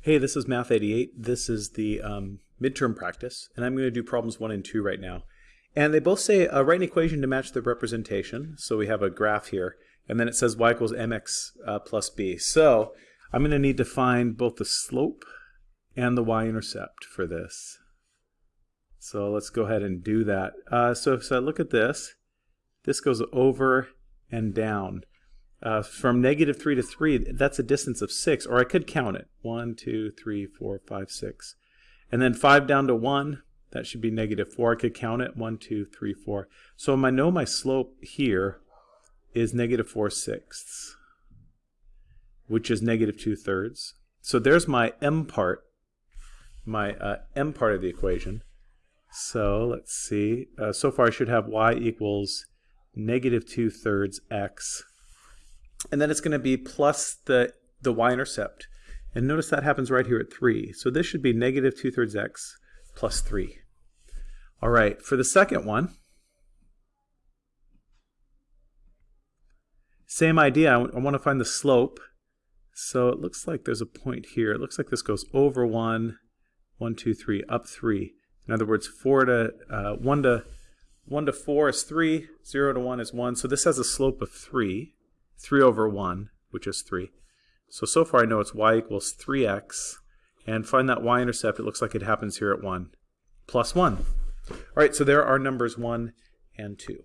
Hey, this is Math 88. This is the um, midterm practice, and I'm going to do problems 1 and 2 right now. And they both say uh, write an equation to match the representation. So we have a graph here, and then it says y equals mx uh, plus b. So I'm going to need to find both the slope and the y-intercept for this. So let's go ahead and do that. Uh, so if I look at this, this goes over and down. Uh, from negative 3 to 3, that's a distance of 6, or I could count it. 1, 2, 3, 4, 5, 6. And then 5 down to 1, that should be negative 4. I could count it. 1, 2, 3, 4. So I know my slope here is negative 4 sixths, which is negative 2 thirds. So there's my m part, my uh, m part of the equation. So let's see. Uh, so far I should have y equals negative 2 thirds x and then it's going to be plus the, the y-intercept. And notice that happens right here at 3. So this should be negative 2 thirds x plus 3. All right, for the second one, same idea. I, I want to find the slope. So it looks like there's a point here. It looks like this goes over 1, 1, 2, 3, up 3. In other words, 4 to, uh, 1 to 1 to 4 is 3, 0 to 1 is 1. So this has a slope of 3. 3 over 1, which is 3. So, so far I know it's y equals 3x. And find that y-intercept, it looks like it happens here at 1, plus 1. All right, so there are numbers 1 and 2.